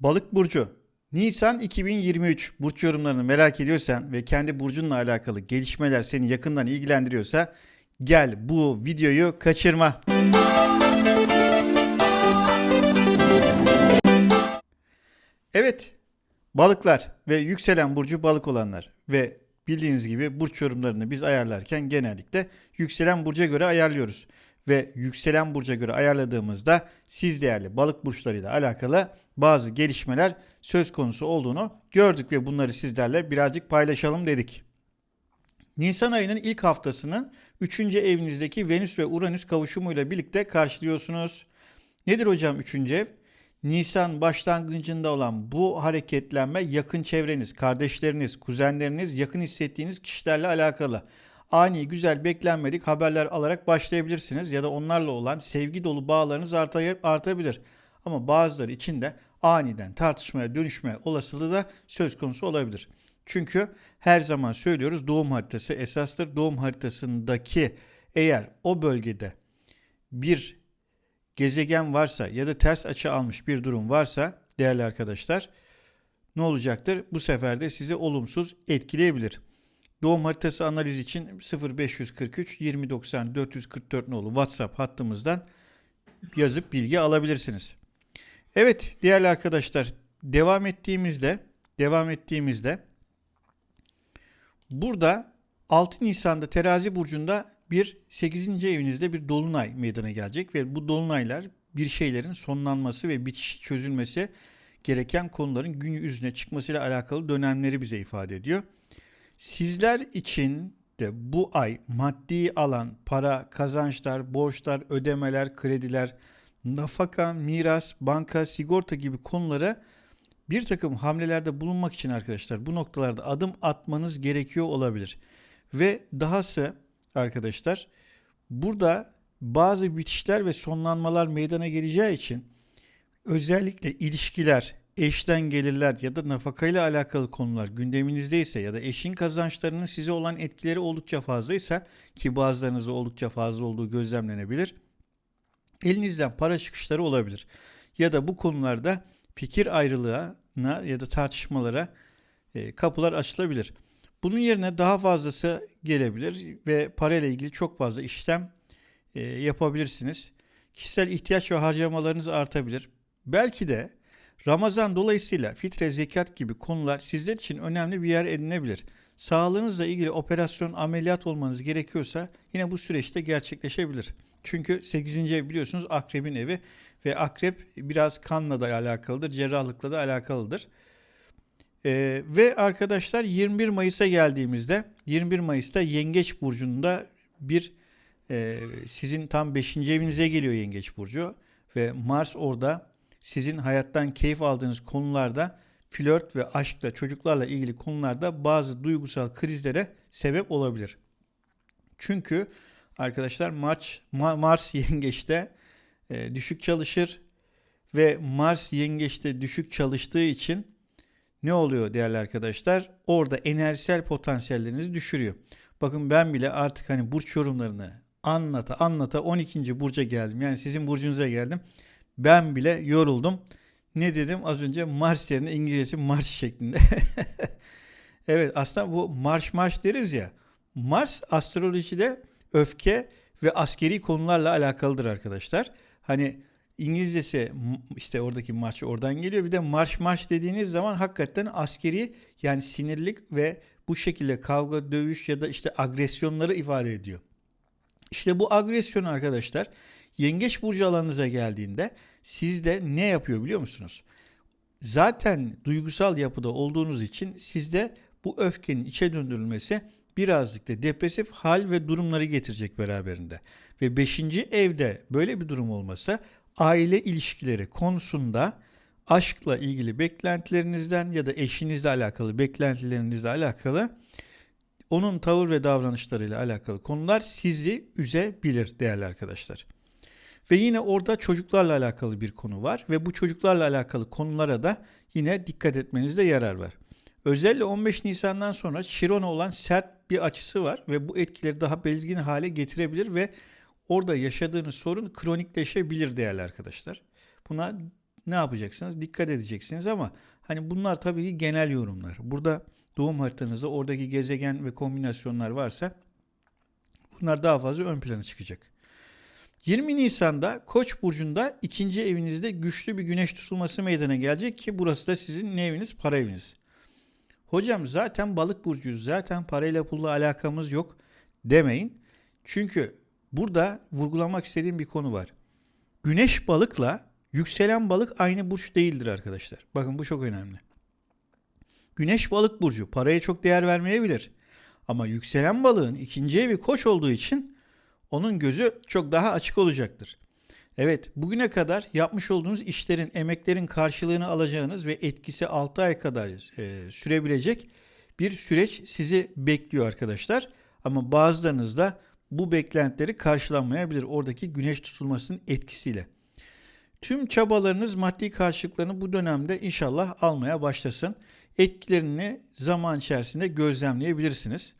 Balık burcu. Nisan 2023 burç yorumlarını merak ediyorsan ve kendi burcunla alakalı gelişmeler seni yakından ilgilendiriyorsa gel bu videoyu kaçırma. Evet, balıklar ve yükselen burcu balık olanlar ve bildiğiniz gibi burç yorumlarını biz ayarlarken genellikle yükselen burca göre ayarlıyoruz. Ve yükselen burca göre ayarladığımızda siz değerli balık burçlarıyla alakalı bazı gelişmeler söz konusu olduğunu gördük ve bunları sizlerle birazcık paylaşalım dedik. Nisan ayının ilk haftasını 3. evinizdeki Venüs ve Uranüs kavuşumuyla birlikte karşılıyorsunuz. Nedir hocam 3. ev? Nisan başlangıcında olan bu hareketlenme yakın çevreniz, kardeşleriniz, kuzenleriniz, yakın hissettiğiniz kişilerle alakalı. Ani, güzel, beklenmedik haberler alarak başlayabilirsiniz ya da onlarla olan sevgi dolu bağlarınız artabilir. Ama bazıları için de aniden tartışmaya dönüşme olasılığı da söz konusu olabilir. Çünkü her zaman söylüyoruz doğum haritası esastır. Doğum haritasındaki eğer o bölgede bir gezegen varsa ya da ters açı almış bir durum varsa değerli arkadaşlar ne olacaktır? Bu sefer de sizi olumsuz etkileyebilir. Doğum haritası analiz için 0543 2090 444 nolu WhatsApp hattımızdan yazıp bilgi alabilirsiniz. Evet değerli arkadaşlar devam ettiğimizde devam ettiğimizde burada 6 Nisan'da terazi burcunda bir 8. evinizde bir dolunay meydana gelecek ve bu dolunaylar bir şeylerin sonlanması ve bitiş çözülmesi gereken konuların gün yüzüne çıkmasıyla alakalı dönemleri bize ifade ediyor. Sizler için de bu ay maddi alan, para, kazançlar, borçlar, ödemeler, krediler, nafaka, miras, banka, sigorta gibi konulara bir takım hamlelerde bulunmak için arkadaşlar bu noktalarda adım atmanız gerekiyor olabilir. Ve dahası arkadaşlar burada bazı bitişler ve sonlanmalar meydana geleceği için özellikle ilişkiler, eşten gelirler ya da nafakayla alakalı konular gündeminizdeyse ya da eşin kazançlarının size olan etkileri oldukça fazlaysa ki bazılarınızda oldukça fazla olduğu gözlemlenebilir. Elinizden para çıkışları olabilir. Ya da bu konularda fikir ayrılığına ya da tartışmalara e, kapılar açılabilir. Bunun yerine daha fazlası gelebilir ve parayla ilgili çok fazla işlem e, yapabilirsiniz. Kişisel ihtiyaç ve harcamalarınız artabilir. Belki de Ramazan dolayısıyla fitre, zekat gibi konular sizler için önemli bir yer edinebilir. Sağlığınızla ilgili operasyon, ameliyat olmanız gerekiyorsa yine bu süreçte gerçekleşebilir. Çünkü 8. ev biliyorsunuz akrebin evi ve akrep biraz kanla da alakalıdır, cerrahlıkla da alakalıdır. Ee, ve arkadaşlar 21 Mayıs'a geldiğimizde 21 Mayıs'ta Yengeç Burcu'nda bir e, sizin tam 5. evinize geliyor Yengeç Burcu ve Mars orada sizin hayattan keyif aldığınız konularda flört ve aşkla çocuklarla ilgili konularda bazı duygusal krizlere sebep olabilir. Çünkü arkadaşlar Mars, Mars yengeçte e, düşük çalışır ve Mars yengeçte düşük çalıştığı için ne oluyor değerli arkadaşlar? Orada enerjisel potansiyellerinizi düşürüyor. Bakın ben bile artık hani burç yorumlarını anlata anlata 12. burca geldim. Yani sizin burcunuza geldim. Ben bile yoruldum. Ne dedim az önce Mars yerine İngilizcesi marş şeklinde. evet aslında bu marş marş deriz ya. Mars astrolojide öfke ve askeri konularla alakalıdır arkadaşlar. Hani İngilizcesi işte oradaki marş oradan geliyor. Bir de marş marş dediğiniz zaman hakikaten askeri yani sinirlik ve bu şekilde kavga, dövüş ya da işte agresyonları ifade ediyor. İşte bu agresyon arkadaşlar Yengeç burcu alanınıza geldiğinde sizde ne yapıyor biliyor musunuz? Zaten duygusal yapıda olduğunuz için sizde bu öfkenin içe döndürülmesi birazcık da depresif hal ve durumları getirecek beraberinde. Ve beşinci evde böyle bir durum olmasa aile ilişkileri konusunda aşkla ilgili beklentilerinizden ya da eşinizle alakalı beklentilerinizle alakalı onun tavır ve davranışlarıyla alakalı konular sizi üzebilir değerli arkadaşlar. Ve yine orada çocuklarla alakalı bir konu var ve bu çocuklarla alakalı konulara da yine dikkat etmenizde yarar var. Özellikle 15 Nisan'dan sonra Chiron'a olan sert bir açısı var ve bu etkileri daha belirgin hale getirebilir ve orada yaşadığınız sorun kronikleşebilir değerli arkadaşlar. Buna ne yapacaksınız? Dikkat edeceksiniz ama hani bunlar tabii ki genel yorumlar. Burada doğum haritanızda oradaki gezegen ve kombinasyonlar varsa bunlar daha fazla ön plana çıkacak. 20 Nisan'da Koç burcunda ikinci evinizde güçlü bir güneş tutulması meydana gelecek ki burası da sizin ne eviniz? Para eviniz. Hocam zaten balık burcuyuz. Zaten parayla pulla alakamız yok demeyin. Çünkü burada vurgulamak istediğim bir konu var. Güneş balıkla yükselen balık aynı burç değildir arkadaşlar. Bakın bu çok önemli. Güneş balık burcu paraya çok değer vermeyebilir. Ama yükselen balığın ikinci evi koç olduğu için onun gözü çok daha açık olacaktır. Evet, bugüne kadar yapmış olduğunuz işlerin, emeklerin karşılığını alacağınız ve etkisi 6 ay kadar e, sürebilecek bir süreç sizi bekliyor arkadaşlar. Ama bazılarınız da bu beklentileri karşılanmayabilir oradaki güneş tutulmasının etkisiyle. Tüm çabalarınız maddi karşılıklarını bu dönemde inşallah almaya başlasın. Etkilerini zaman içerisinde gözlemleyebilirsiniz.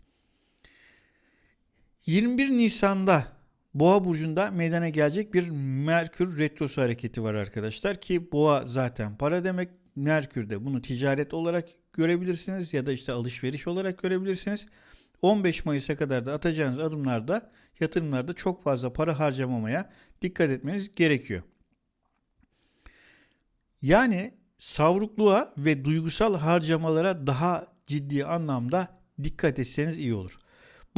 21 Nisan'da Boğa burcunda meydana gelecek bir Merkür retrosu hareketi var arkadaşlar ki Boğa zaten para demek. Merkür de bunu ticaret olarak görebilirsiniz ya da işte alışveriş olarak görebilirsiniz. 15 Mayıs'a kadar da atacağınız adımlarda yatırımlarda çok fazla para harcamamaya dikkat etmeniz gerekiyor. Yani savrukluğa ve duygusal harcamalara daha ciddi anlamda dikkat etseniz iyi olur.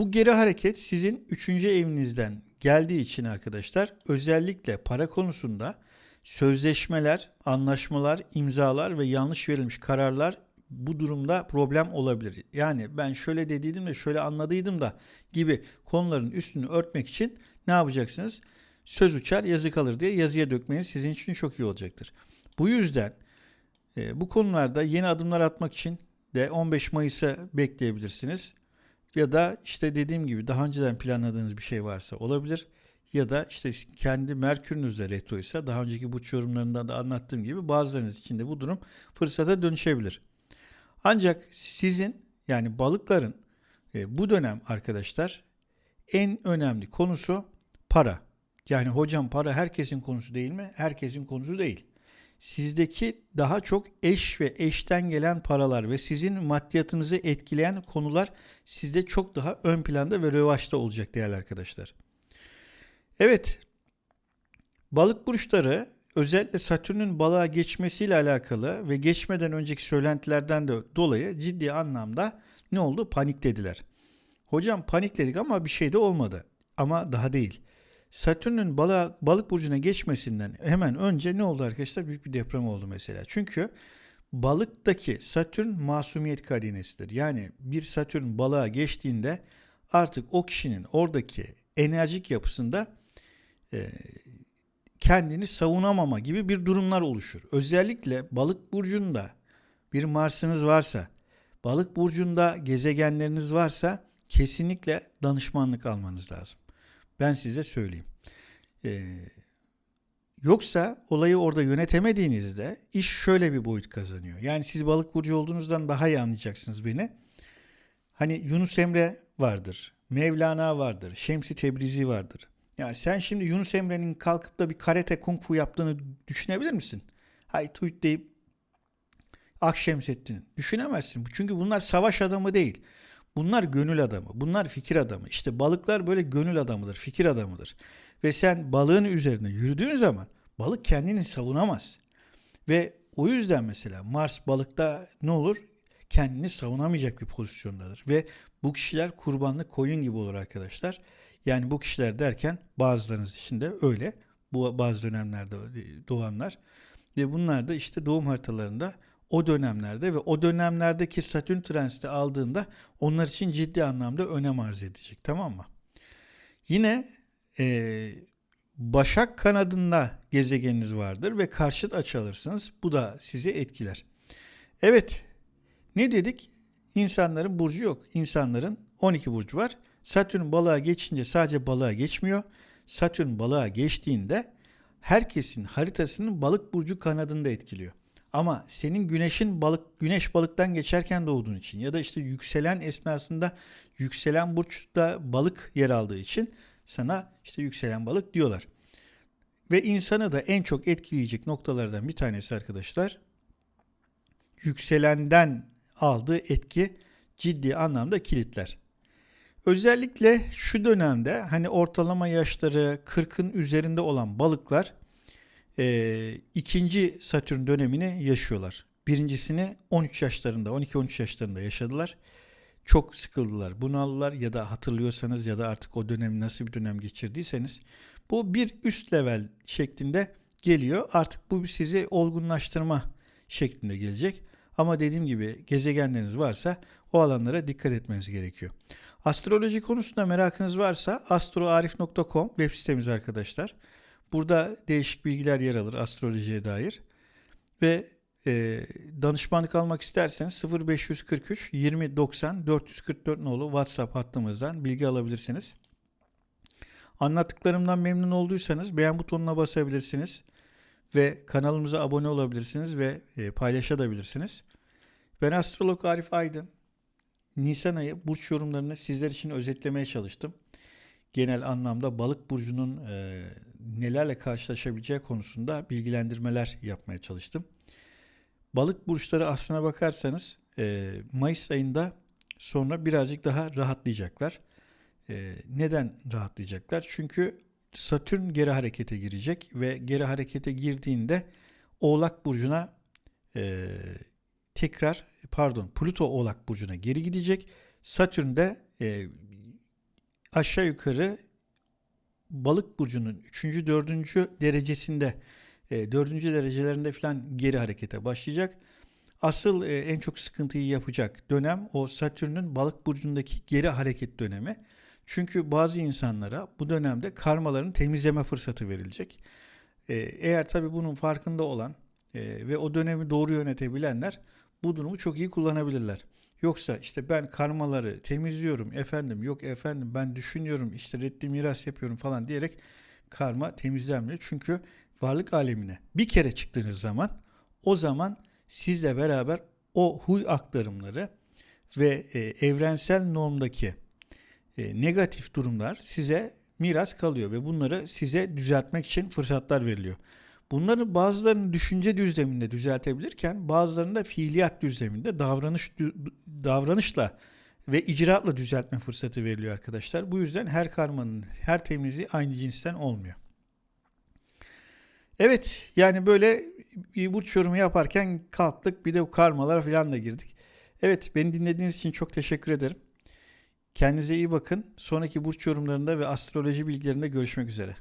Bu geri hareket sizin 3. evinizden geldiği için arkadaşlar özellikle para konusunda sözleşmeler, anlaşmalar, imzalar ve yanlış verilmiş kararlar bu durumda problem olabilir. Yani ben şöyle dediydim de şöyle anladıydım da gibi konuların üstünü örtmek için ne yapacaksınız? Söz uçar yazı kalır diye yazıya dökmeniz sizin için çok iyi olacaktır. Bu yüzden e, bu konularda yeni adımlar atmak için de 15 Mayıs'a bekleyebilirsiniz. Ya da işte dediğim gibi daha önceden planladığınız bir şey varsa olabilir. Ya da işte kendi Merkür'ünüzde retro ise daha önceki burç yorumlarında da anlattığım gibi bazılarınız için de bu durum fırsata dönüşebilir. Ancak sizin yani balıkların e, bu dönem arkadaşlar en önemli konusu para. Yani hocam para herkesin konusu değil mi? Herkesin konusu değil sizdeki daha çok eş ve eşten gelen paralar ve sizin maddiyatınızı etkileyen konular sizde çok daha ön planda ve revaçta olacak değerli arkadaşlar. Evet, balık burçları özellikle Satürn'ün balığa geçmesiyle alakalı ve geçmeden önceki söylentilerden de dolayı ciddi anlamda ne oldu? Paniklediler. Hocam panikledik ama bir şey de olmadı. Ama daha değil. Satürn'ün balık, balık burcuna geçmesinden hemen önce ne oldu arkadaşlar? Büyük bir deprem oldu mesela. Çünkü balıktaki Satürn masumiyet karinesidir. Yani bir Satürn balığa geçtiğinde artık o kişinin oradaki enerjik yapısında e, kendini savunamama gibi bir durumlar oluşur. Özellikle balık burcunda bir Mars'ınız varsa, balık burcunda gezegenleriniz varsa kesinlikle danışmanlık almanız lazım. Ben size söyleyeyim. Ee, yoksa olayı orada yönetemediğinizde iş şöyle bir boyut kazanıyor. Yani siz balık burcu olduğunuzdan daha iyi anlayacaksınız beni. Hani Yunus Emre vardır, Mevlana vardır, Şemsi Tebrizi vardır. Ya sen şimdi Yunus Emre'nin kalkıp da bir karate kung fu yaptığını düşünebilir misin? Hay tuyt deyip Akşemseddin'in. Düşünemezsin. Çünkü bunlar savaş adamı değil. Bunlar gönül adamı, bunlar fikir adamı. İşte balıklar böyle gönül adamıdır, fikir adamıdır. Ve sen balığın üzerine yürüdüğün zaman balık kendini savunamaz. Ve o yüzden mesela Mars balıkta ne olur? Kendini savunamayacak bir pozisyondadır. Ve bu kişiler kurbanlık koyun gibi olur arkadaşlar. Yani bu kişiler derken bazılarınız için de öyle. Bu bazı dönemlerde doğanlar. Ve bunlar da işte doğum haritalarında o dönemlerde ve o dönemlerdeki Satürn transiti aldığında onlar için ciddi anlamda önem arz edecek tamam mı? Yine e, Başak kanadında gezegeniniz vardır ve karşıt açı alırsınız. Bu da sizi etkiler. Evet ne dedik? İnsanların burcu yok. İnsanların 12 burcu var. Satürn balığa geçince sadece balığa geçmiyor. Satürn balığa geçtiğinde herkesin haritasının balık burcu kanadında etkiliyor. Ama senin güneşin balık güneş balıktan geçerken doğduğun için ya da işte yükselen esnasında yükselen burçta balık yer aldığı için sana işte yükselen balık diyorlar. Ve insanı da en çok etkileyecek noktalardan bir tanesi arkadaşlar yükselenden aldığı etki ciddi anlamda kilitler. Özellikle şu dönemde hani ortalama yaşları 40'ın üzerinde olan balıklar e, ikinci Satürn dönemini yaşıyorlar. Birincisini 13 yaşlarında, 12-13 yaşlarında yaşadılar. Çok sıkıldılar, bunaldılar ya da hatırlıyorsanız ya da artık o dönem nasıl bir dönem geçirdiyseniz bu bir üst level şeklinde geliyor. Artık bu sizi olgunlaştırma şeklinde gelecek. Ama dediğim gibi gezegenleriniz varsa o alanlara dikkat etmeniz gerekiyor. Astroloji konusunda merakınız varsa astroarif.com web sitemiz arkadaşlar. Burada değişik bilgiler yer alır astrolojiye dair. Ve e, danışmanlık almak isterseniz 0543 20 90 444 nolu WhatsApp hattımızdan bilgi alabilirsiniz. Anlattıklarımdan memnun olduysanız beğen butonuna basabilirsiniz ve kanalımıza abone olabilirsiniz ve e, paylaşabilirsiniz. Ben astrolog Arif Aydın. Nisan ayı burç yorumlarını sizler için özetlemeye çalıştım. Genel anlamda balık burcunun e, nelerle karşılaşabileceği konusunda bilgilendirmeler yapmaya çalıştım. Balık burçları aslına bakarsanız e, Mayıs ayında sonra birazcık daha rahatlayacaklar. E, neden rahatlayacaklar? Çünkü Satürn geri harekete girecek ve geri harekete girdiğinde Oğlak Burcu'na e, tekrar pardon Plüto Oğlak Burcu'na geri gidecek. Satürn de aşağı yukarı Balık Burcu'nun 3. 4. derecesinde e, 4. derecelerinde falan geri harekete başlayacak. Asıl e, en çok sıkıntıyı yapacak dönem o Satürn'ün Balık Burcu'ndaki geri hareket dönemi. Çünkü bazı insanlara bu dönemde karmalarını temizleme fırsatı verilecek. Ee, eğer tabi bunun farkında olan e, ve o dönemi doğru yönetebilenler bu durumu çok iyi kullanabilirler. Yoksa işte ben karmaları temizliyorum efendim yok efendim ben düşünüyorum işte reddi miras yapıyorum falan diyerek karma temizlenmiyor. Çünkü varlık alemine bir kere çıktığınız zaman o zaman sizle beraber o huy aktarımları ve e, evrensel normdaki e, negatif durumlar size miras kalıyor ve bunları size düzeltmek için fırsatlar veriliyor. Bunların bazılarını düşünce düzleminde düzeltebilirken bazılarını da fiiliyat düzleminde davranış davranışla ve icraatla düzeltme fırsatı veriliyor arkadaşlar. Bu yüzden her karmanın her temizliği aynı cinsten olmuyor. Evet yani böyle burç yorumu yaparken kalktık bir de karmalara falan da girdik. Evet beni dinlediğiniz için çok teşekkür ederim. Kendinize iyi bakın. Sonraki burç yorumlarında ve astroloji bilgilerinde görüşmek üzere.